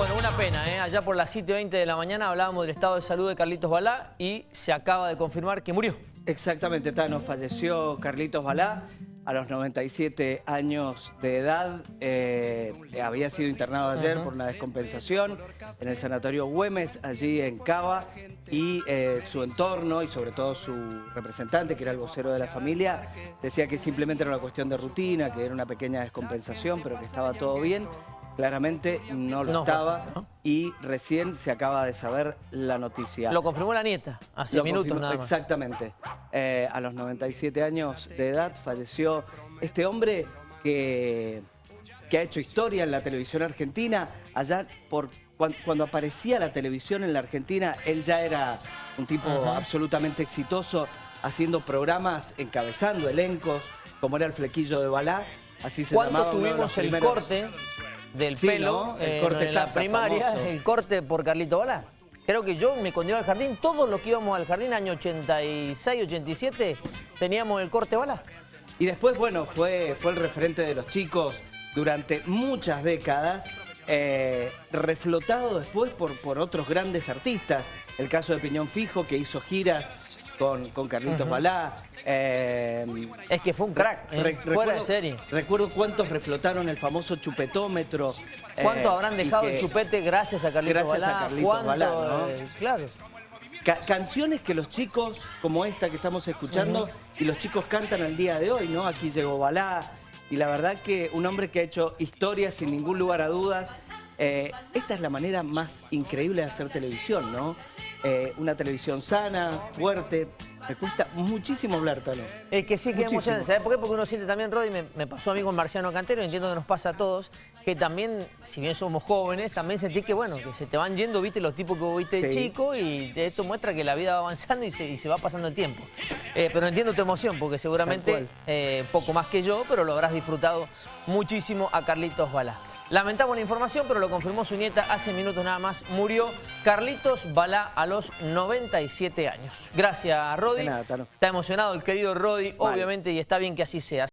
Bueno, una pena, ¿eh? allá por las 7.20 de la mañana hablábamos del estado de salud de Carlitos Balá y se acaba de confirmar que murió. Exactamente, Tano, falleció Carlitos Balá a los 97 años de edad. Eh, había sido internado ayer por una descompensación en el sanatorio Güemes, allí en Cava, y eh, su entorno y sobre todo su representante, que era el vocero de la familia, decía que simplemente era una cuestión de rutina, que era una pequeña descompensación, pero que estaba todo bien. Claramente no lo estaba y recién se acaba de saber la noticia. Lo confirmó la nieta hace minutos nada más. Exactamente. Eh, a los 97 años de edad falleció este hombre que, que ha hecho historia en la televisión argentina. Allá por cuando, aparecía la televisión en la Argentina, él ya era un tipo absolutamente exitoso haciendo programas, encabezando elencos, como era el flequillo de Balá, así se ¿Cuánto tuvimos el corte del pelo el eh, corte en la primaria, el corte por Carlito Balá. Creo que yo me cuando al jardín, todos los que íbamos al jardín, año 86, 87, teníamos el corte Balá. Y después, bueno, fue, fue el referente de los chicos durante muchas décadas, eh, reflotado después por, por otros grandes artistas. El caso de Piñón Fijo, que hizo giras con, con Carlitos Balá. Eh, es que fue un crack, ¿eh? fuera de serie. Recuerdo cuántos reflotaron el famoso chupetómetro. ¿Cuánto eh, habrán dejado el chupete gracias a Carlitos gracias Balá? a Carlitos Balá, claro. canciones que los chicos, como esta que estamos escuchando, y los chicos cantan al día de hoy, ¿no? Aquí llegó Balá, y la verdad que un hombre que ha hecho historia sin ningún lugar a dudas. Esta es la manera más increíble de hacer televisión, ¿no? Eh, una televisión sana, fuerte. Me cuesta muchísimo hablar, Tano. Es que sí, que emocionante. ¿Sabes por qué? Porque uno siente también, Rodi, me, me, pasó a mí con Marciano Cantero, entiendo que nos pasa a todos, que también, si bien somos jóvenes, también sentí que, bueno, que se te van yendo, viste, los tipos que vos viste de chico, y esto muestra que la vida va avanzando y se, va pasando el tiempo. Eh, pero entiendo tu emoción, porque seguramente, eh, poco más que yo, pero lo habrás disfrutado muchísimo a Carlitos Balá. Lamentamos la información, pero lo confirmó su nieta hace minutos nada más. Murió Carlitos Balá a los 97 años. Gracias, Rodi. De nada, Está emocionado el querido Rodi, obviamente, y está bien que así sea.